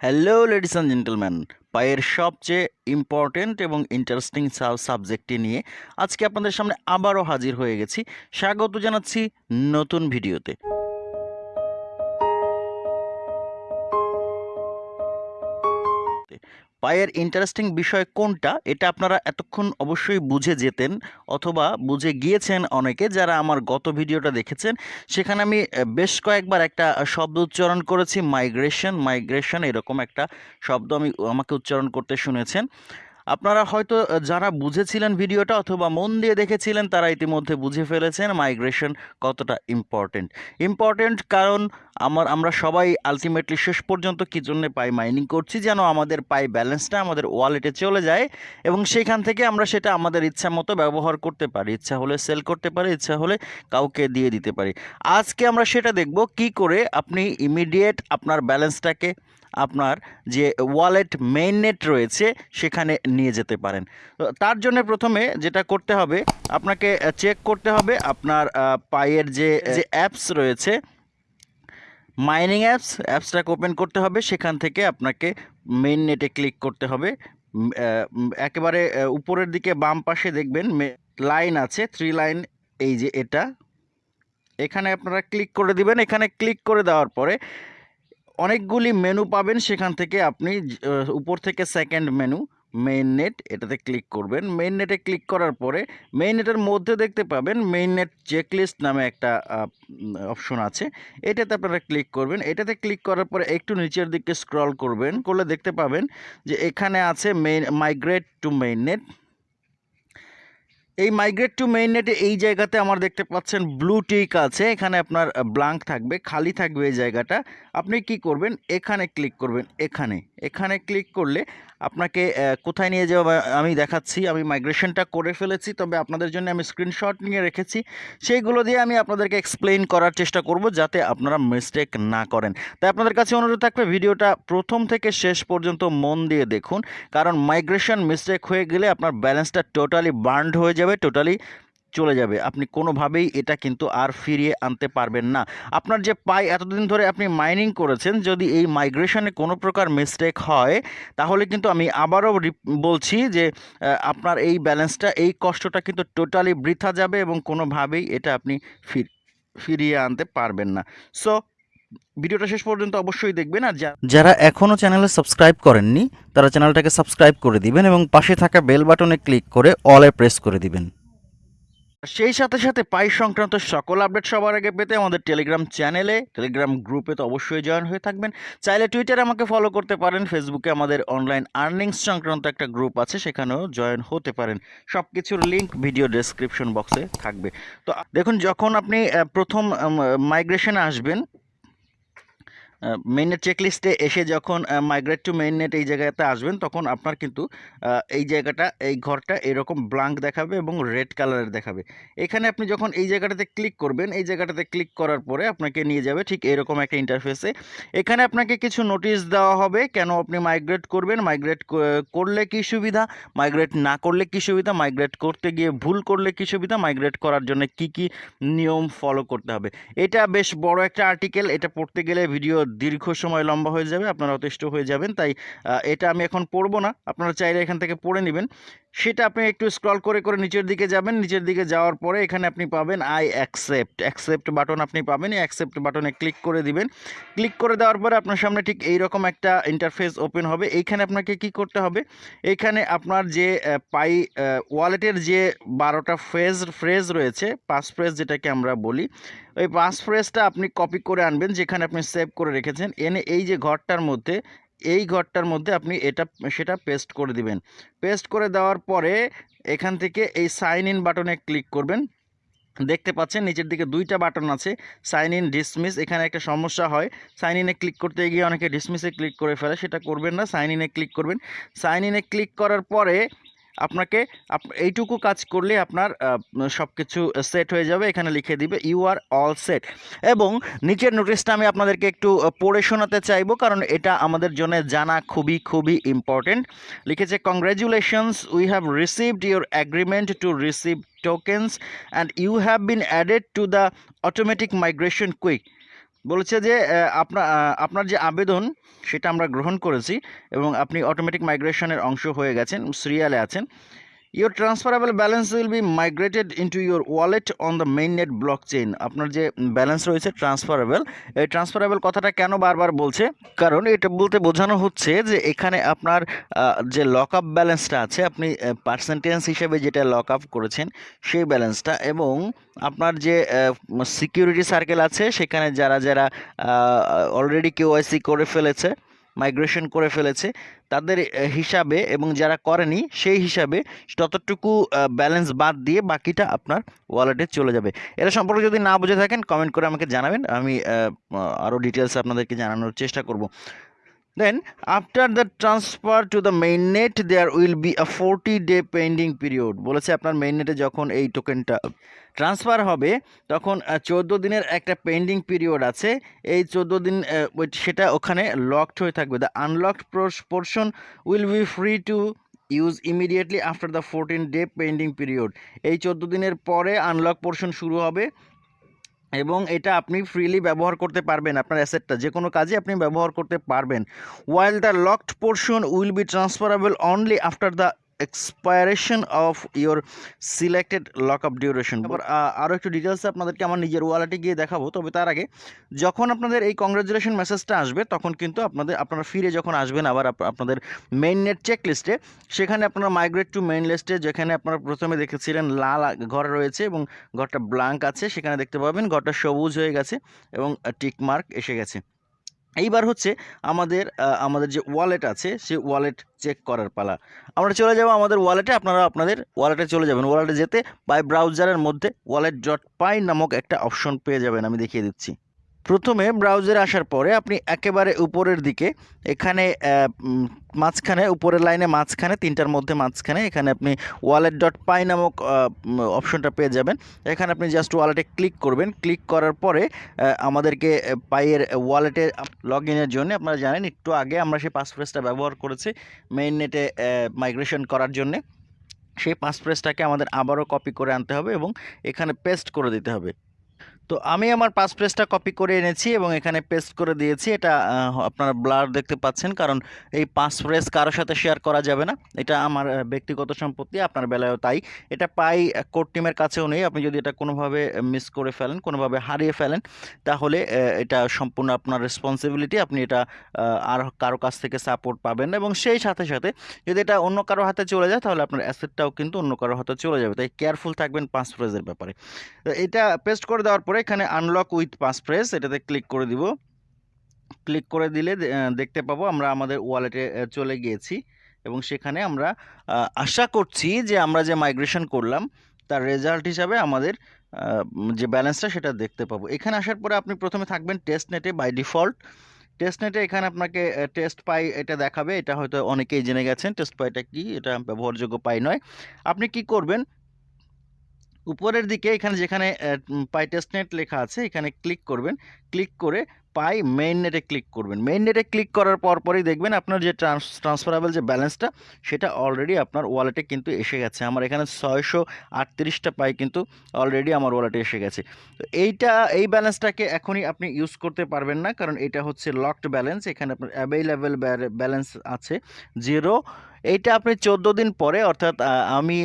Hello ladies and gentleman পায়ের সবচেয়ে important এবং ইন্টারেস্টিং সাবজেক্টটি নিয়ে আজকে আপনাদের সামনে আবারও হাজির হয়ে গেছি। স্বাগত জানাচ্ছি নতুন ভিডিওতে। পায়ের ইন্টারেস্টিং বিষয় কোনটা, এটা আপনারা এতক্ষণ অবশ্যই বুঝে যেতেন অথবা বুঝে গিয়েছেন অনেকে যারা আমার গত ভিডিওটা দেখেছেন। সেখানে আমি বেশ কয়েকবার একটা শব্দ উচ্চারণ করেছি মাইগ্রেশন মাইগ্রেশন এরকম একটা শব্দ আমি, আমাকে উচ্চারণ করতে শুনেছেন। আপনারা হয়তো যারা বুঝেছিলেন ভিডিওটা অথবা মন দিয়ে দেখেছিলেন, তারা ইতিমধ্যে বুঝে ফেলেছেন মাইগ্রেশন কতটা ইম্পর্টেন্ট ইম্পর্টেন্ট কারণ আমার, আমরা সবাই আলটিমেটলি শেষ পর্যন্ত কী জন্য পাই মাইনিং করছি, যেন আমাদের পাই ব্যালেন্সটা আমাদের ওয়ালেটে চলে যায় এবং সেইখান থেকে আমরা সেটা আমাদের ইচ্ছা মতো ব্যবহার করতে পারি। ইচ্ছা হলে সেল করতে পারি, ইচ্ছা হলে কাউকে দিয়ে দিতে পারি। আজকে আমরা সেটা দেখব কি করে আপনি ইমিডিয়েট আপনার ব্যালেন্সটাকে আপনার যে ওয়ালেট মেইন নেট রয়েছে, সেখানে নিয়ে যেতে পারেন। তার জন্য প্রথমে যেটা করতে হবে, আপনাকে চেক করতে হবে আপনার পায়ের যে যে অ্যাপস রয়েছে মাইনিং অ্যাপস অ্যাপসটাকে ওপেন করতে হবে, সেখান থেকে আপনাকে মেন নেটে ক্লিক করতে হবে। একেবারে উপরের দিকে বাম পাশে দেখবেন লাইন আছে থ্রি লাইন এই যে এটা। এখানে আপনারা ক্লিক করে দিবেন, এখানে ক্লিক করে দেওয়ার পরে অনেকগুলি মেনু পাবেন, সেখান থেকে আপনি উপর থেকে সেকেন্ড মেনু মেইন নেট এটাতে ক্লিক করবেন। মেইন নেটে ক্লিক করার পরে মেইন নেটের মধ্যে দেখতে পাবেন মেইন নেট চেকলিস্ট নামে একটা অপশন আছে। এটাতে আপনারা ক্লিক করবেন। এটাতে ক্লিক করার পরে একটু নিচের দিকে স্ক্রল করবেন। করলে দেখতে পাবেন যে এখানে আছে main migrate to main net এই মাইগ্রেট টু মেইন নেটে এই জায়গাতে আমার দেখতে পাচ্ছেন ব্লু টিক আছে। এখানে আপনার ব্লাঙ্ক থাকবে, খালি থাকবে এই জায়গাটা। আপনি কি করবেন? এখানে ক্লিক করবেন, এখানে। এখানে ক্লিক করলে আপনাকে কোথায় নিয়ে যাওয়া আমি দেখাচ্ছি, আমি মাইগ্রেশনটা করে ফেলেছি, তবে আপনাদের জন্য আমি স্ক্রিনশট নিয়ে রেখেছি। সেইগুলো দিয়ে আমি আপনাদেরকে এক্সপ্লেইন করার চেষ্টা করব যাতে আপনারা মিস্টেক না করেন। তাই আপনাদের কাছে অনুরোধ থাকবে, ভিডিওটা প্রথম থেকে শেষ পর্যন্ত মন দিয়ে দেখুন। কারণ মাইগ্রেশন মিস্টেক হয়ে গেলে আপনার ব্যালেন্সটা টোটালি বার্নড হয়ে যাবে। টোটালি চলে যাবে। আপনি কোনোভাবেই এটা কিন্তু আর ফিরিয়ে আনতে পারবেন না। আপনার যে পাই এতদিন ধরে আপনি মাইনিং করেছেন, যদি এই মাইগ্রেশনে কোনো প্রকার মিস্টেক হয়, তাহলে কিন্তু আমি আবারও বলছি যে আপনার এই ব্যালেন্সটা এই কষ্টটা কিন্তু টোটালি বৃথা যাবে এবং কোনোভাবেই এটা আপনি ফির- ফিরিয়ে আনতে পারবেন না। সো ভিডিওটা শেষ পর্যন্ত অবশ্যই দেখবেন আর যারা এখনও চ্যানেলে সাবস্ক্রাইব করেননি তারা চ্যানেলটাকে সাবস্ক্রাইব করে দিবেন এবং পাশে থাকা বেল বাটনে ক্লিক করে অলে প্রেস করে দিবেন। সেই সাথে সাথে পাই সংক্রান্ত সকল আপডেট সবার আগে পেতে আমাদের টেলিগ্রাম চ্যানেলে টেলিগ্রাম গ্রুপে তো অবশ্যই জয়েন হয়ে থাকবেন। চাইলে টুইটারে আমাকে ফলো করতে পারেন ফেসবুকে আমাদের অনলাইন আর্নিংস সংক্রান্ত একটা গ্রুপ আছে সেখানেও জয়েন হতে পারেন। সব কিছুর লিঙ্ক ভিডিও ডেসক্রিপশন বক্সে থাকবে। তো দেখুন যখন আপনি প্রথম মাইগ্রেশনে আসবেন মেইননেট চেকলিস্টে এসে যখন মাইগ্রেট টু মেইননেট এই জায়গাতে আসবেন, তখন আপনার কিন্তু এই জায়গাটা, এই ঘরটা এরকম ব্লাঙ্ক দেখাবে এবং রেড কালারের দেখাবে। এখানে আপনি যখন এই জায়গাটাতে ক্লিক করবেন, এই জায়গাটাতে ক্লিক করার পরে আপনাকে নিয়ে যাবে ঠিক এরকম একটা ইন্টারফেসে এখানে আপনাকে কিছু নোটিশ দেওয়া হবে, কেন আপনি মাইগ্রেট করবেন? মাইগ্রেট করলে কি সুবিধা? মাইগ্রেট না করলে কি সুবিধা? মাইগ্রেট করতে গিয়ে ভুল করলে কি সুবিধা? মাইগ্রেট করার জন্য কি কি নিয়ম ফলো করতে হবে? এটা বেশ বড় একটা আর্টিকেল এটা পড়তে গেলে ভিডিও দীর্ঘ সময় লম্বা হয়ে যাবে, আপনারা অতিষ্ঠ হয়ে যাবেন। তাই এটা আমি এখন পড়ব না, আপনারা চাইলে এখান থেকে পড়ে নেবেন। সেটা আপনি একটু স্ক্রল করে করে নিচের দিকে যাবেন। নিচের দিকে যাওয়ার পরে এখানে আপনি পাবেন আই অ্যাকসেপ্ট অ্যাকসেপ্ট বাটন আপনি পাবেন। এই অ্যাকসেপ্ট বাটনে ক্লিক করে দিবেন। ক্লিক করে দেওয়ার পরে আপনার সামনে ঠিক এইরকম একটা ইন্টারফেস ওপেন হবে। এইখানে আপনাকে কি করতে হবে? এইখানে আপনার যে পাই ওয়ালেটের যে বারোটা ফ্রেজ ফ্রেজ রয়েছে পাস ফ্রেজ যেটাকে আমরা বলি, ওই পাস ফ্রেজটা আপনি কপি করে আনবেন, যেখানে আপনি সেভ করে রেখেছেন। এনে এই যে ঘরটার মধ্যে এই ঘরটার মধ্যে আপনি এটা, সেটা পেস্ট করে দিবেন। পেস্ট করে দেওয়ার পরে এখান থেকে এই সাইন ইন বাটনে ক্লিক করবেন। দেখতে পাচ্ছেন নিচের দিকে দুইটা বাটন আছে সাইন ইন ডিসমিস এখানে একটা সমস্যা হয়। সাইন ইনে ক্লিক করতে গিয়ে অনেকে ডিসমিসে ক্লিক করে ফেলে, সেটা করবেন না সাইন ইনে ক্লিক করবেন। সাইন ইনে ক্লিক করার পরে আপনাকে আপ- এইটুকু কাজ করলে আপনার সব কিছু সেট হয়ে যাবে। এখানে লিখে দিবে ইউ আর অল সেট এবং নিচের নোটিশটা আমি আপনাদেরকে একটু পড়ে শোনাতে চাইব, কারণ এটা আমাদের জন্য জানা খুবই খুবই ইম্পর্টেন্ট লিখেছে congratulations we have received your agreement to receive tokens and you have been added to the automatic migration quick বলেছে যে আপনার আপনার যে আবেদন, সেটা আমরা গ্রহণ করেছি এবং আপনি অটোমেটিক মাইগ্রেশনের অংশ হয়ে গেছেন সিরিয়ালে আছেন। Your transferable balance will be migrated into your wallet on the main net blockchain আপনার যে ব্যালেন্স রয়েছে ট্রান্সফারেবল এই ট্রান্সফারেবল কথাটা কেন বারবার বলছে? কারণ এটা বলতে বোঝানো হচ্ছে যে এখানে আপনার যে লক আপ ব্যালেন্সটা আছে, আপনি পার্সেন্টেজ হিসেবে যেটা লক আপ করেছেন, সেই ব্যালেন্সটা এবং আপনার যে সিকিউরিটি সার্কেল আছে, সেখানে যারা যারা অলরেডি কেওয়াইসি করে ফেলেছে মাইগ্রেশন করে ফেলেছে, তাদের হিসাবে এবং যারা করেনি সেই হিসাবে ততটুকু ব্যালেন্স বাদ দিয়ে বাকিটা আপনার ওয়ালেটে চলে যাবে। এটা সম্পর্কে যদি না বুঝে থাকেন কমেন্ট করে আমাকে জানাবেন। আমি আরও ডিটেলস আপনাদেরকে জানানোর চেষ্টা করব। After the transfer to the main net there will be a forty day pending period বলেছে আপনার নেটে যখন এই টোকেনটা ট্রান্সফার হবে, তখন চোদ্দ দিনের একটা পেন্ডিং পিরিয়ড আছে। এই চোদ্দ দিন সেটা ওখানে লকড হয়ে থাকবে। The unlocked portion will be free to use immediately after the fourteen day pending period এই চোদ্দ দিনের পরে আনলক পোর্শন শুরু হবে। এবং এটা আপনি ফ্রিলি ব্যবহার করতে পারবেন আপনার অ্যাসেটটা যে কোনো কাজে আপনি ব্যবহার করতে পারবেন। While the locked portion will be transferable only after the expiration of your selected lock up duration এবার আরও একটু ডিটেলসে আপনাদেরকে আমার নিজের ওয়ালেটে গিয়ে দেখাবো। তবে তার আগে যখন আপনাদের এই কংগ্রাচুলেশন মেসেজটা আসবে তখন কিন্তু আপনাদের আপনারা ফিরে যখন আসবেন আবার আপ- আপনাদের মেইন নেট চেক লিস্টে সেখানে আপনারা মাইগ্রেট টু মেইন লিস্টে যেখানে আপনারা প্রথমে দেখেছিলেন লাল ঘর রয়েছে এবং ঘরটা ব্ল্যাঙ্ক আছে সেখানে দেখতে পাবেন ঘরটা সবুজ হয়ে গেছে এবং টিক মার্ক এসে গেছে। এইবার হচ্ছে আমাদের আমাদের যে ওয়ালেট আছে, সে ওয়ালেট চেক করার পালা। আমরা চলে যাব আমাদের ওয়ালেটে আপনারা আপনাদের ওয়ালেটে চলে যাবেন। ওয়ালেটে যেতে বাই ব্রাউজারের মধ্যে ওয়ালেট ডট পাই নামক একটা অপশন পেয়ে যাবেন, আমি দেখিয়ে দিচ্ছি। প্রথমে ব্রাউজারে আসার পরে আপনি একেবারে উপরের দিকে, এখানে মাঝখানে, উপরের লাইনে মাঝখানে, তিনটার মধ্যে মাঝখানে, এখানে আপনি ওয়ালেট ডট পাই নামক অপশনটা পেয়ে যাবেন। এখানে আপনি জাস্ট ওয়ালেটে ক্লিক করবেন। ক্লিক করার পরে আমাদেরকে পাইয়ের ওয়ালেটে লগ ইনের জন্য আপনারা জানেন, একটু আগে আমরা সেই পাসফ্রেজটা ব্যবহার করেছি মেইন নেটে মাইগ্রেশন করার জন্যে। সেই পাসফ্রেজটাকে আমাদের আবারও কপি করে আনতে হবে এবং এখানে পেস্ট করে দিতে হবে। তো আমি আমার পাস প্রেসটা কপি করে এনেছি এবং এখানে পেস্ট করে দিয়েছি। এটা আপনারা ব্লার দেখতে পাচ্ছেন, কারণ এই পাস প্রেস কারোর সাথে শেয়ার করা যাবে না। এটা আমার ব্যক্তিগত সম্পত্তি, আপনার বেলায়ও তাই। এটা পাই কোর্ট টিমের কাছেও নেই। আপনি যদি এটা কোনোভাবে মিস করে ফেলেন, কোনোভাবে হারিয়ে ফেলেন, তাহলে এটা সম্পূর্ণ আপনার রেসপন্সিবিলিটি আপনি এটা আর কারও কাছ থেকে সাপোর্ট পাবেন না এবং সেই সাথে সাথে যদি এটা অন্য কারও হাতে চলে যায়, তাহলে আপনার অ্যাসেটটাও কিন্তু অন্য কারও হাতে চলে যাবে। তাই কেয়ারফুল থাকবেন পাস প্রেসের ব্যাপারে। এটা পেস্ট করে দেওয়ার পরে এখানে আনলক উইথ পাস প্রেস এটাতে ক্লিক করে দিব। ক্লিক করে দিলে দেখতে পাবো আমরা আমাদের ওয়ালেটে চলে গিয়েছি এবং সেখানে আমরা আশা করছি যে আমরা যে মাইগ্রেশন করলাম, তার রেজাল্ট হিসাবে আমাদের যে ব্যালেন্সটা সেটা দেখতে পাবো। এখানে আসার পরে আপনি প্রথমে থাকবেন টেস্ট নেটে বাই ডিফল্ট টেস্ট নেটে এখানে আপনাকে টেস্ট পাই এটা দেখাবে। এটা হয়তো অনেকেই জেনে গেছেন টেস্ট পাইটা কি? এটা ব্যবহারযোগ্য পাই নয়। আপনি কি করবেন? উপরের দিকে এখানে যেখানে পাই টেস্ট নেট লেখা আছে এখানে ক্লিক করবেন। ক্লিক করে পাই মেইন নেটে ক্লিক করবেন। মেইন নেটে ক্লিক করার পর পরই দেখবেন আপনার যে ট্রান্স ট্রান্সফারেবল যে ব্যালেন্সটা সেটা অলরেডি আপনার ওয়ালেটে কিন্তু এসে গেছে। আমার এখানে ছয়শো আটত্রিশটা পাই কিন্তু অলরেডি আমার ওয়ালেটে এসে গেছে। তো এইটা, এই ব্যালেন্সটাকে এখনই আপনি ইউজ করতে পারবেন না, কারণ এটা হচ্ছে লকড ব্যালেন্স এখানে আপনার অ্যাভেলেবেল ব্যালেন্স আছে জিরো এইটা আপনি চোদ্দ দিন পরে, অর্থাৎ আমি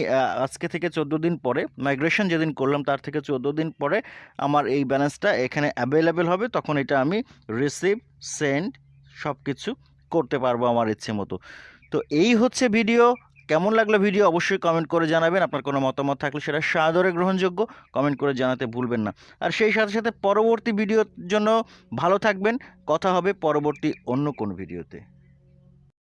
আজকে থেকে চোদ্দ দিন পরে মাইগ্রেশন যেদিন করলাম, তার থেকে চোদ্দ দিন পরে আমার এই ব্যালেন্সটা এখানে অ্যাভেলেবেল হবে। তখন এটা আমি রিসিভ সেন্ড সব কিছু করতে পারব আমার ইচ্ছে মতো। তো এই হচ্ছে ভিডিও কেমন লাগল ভিডিও অবশ্যই কমেন্ট করে জানাবেন। আপনার কোনো মতামত থাকলে সেটা সাদরে গ্রহণযোগ্য কমেন্ট করে জানাতে ভুলবেন না। আর সেই সাথে সাথে পরবর্তী ভিডিওর জন্য ভালো থাকবেন। কথা হবে পরবর্তী অন্য কোন ভিডিওতে